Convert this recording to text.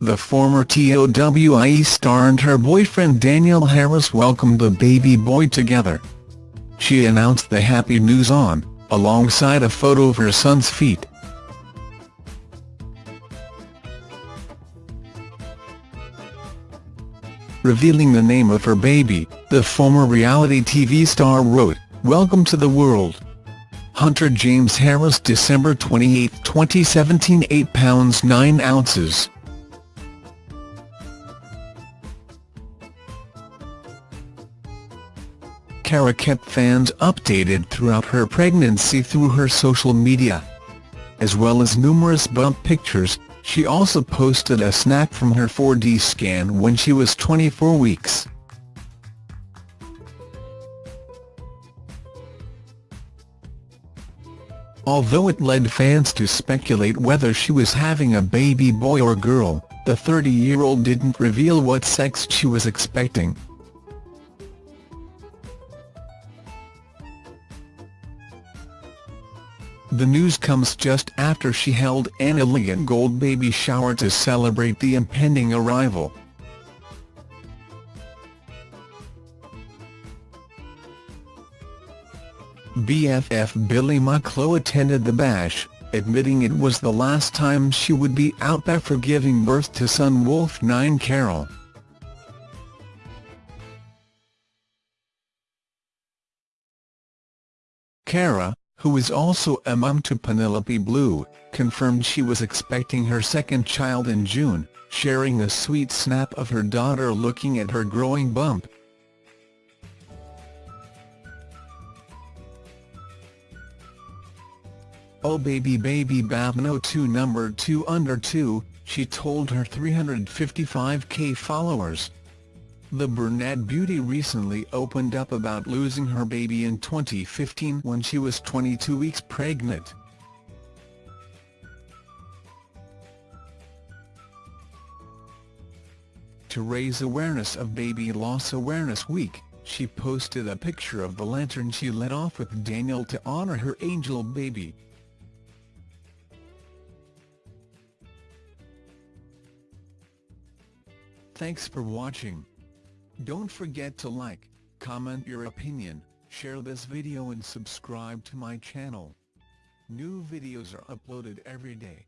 the former TOWIE star and her boyfriend Daniel Harris welcomed the baby boy together. She announced the happy news on, alongside a photo of her son's feet. Revealing the name of her baby, the former reality TV star wrote, Welcome to the world. Hunter James Harris December 28, 2017 8 pounds 9 ounces. Cara kept fans updated throughout her pregnancy through her social media. As well as numerous bump pictures, she also posted a snap from her 4D scan when she was 24 weeks. Although it led fans to speculate whether she was having a baby boy or girl, the 30-year-old didn't reveal what sex she was expecting. The news comes just after she held an elegant gold baby shower to celebrate the impending arrival. BFF Billi Mucklow attended the bash, admitting it was the last time she would be out there for giving birth to son Wolf 9 Carroll. Cara, who is also a mum to Penelope Blue, confirmed she was expecting her second child in June, sharing a sweet snap of her daughter looking at her growing bump. Oh baby baby Babno 2 number 2 under 2, she told her 355k followers. The brunette beauty recently opened up about losing her baby in 2015 when she was 22 weeks pregnant. To raise awareness of Baby Loss Awareness Week, she posted a picture of the lantern she lit off with Daniel to honor her angel baby. Thanks for watching. Don't forget to like, comment your opinion, share this video and subscribe to my channel. New videos are uploaded every day.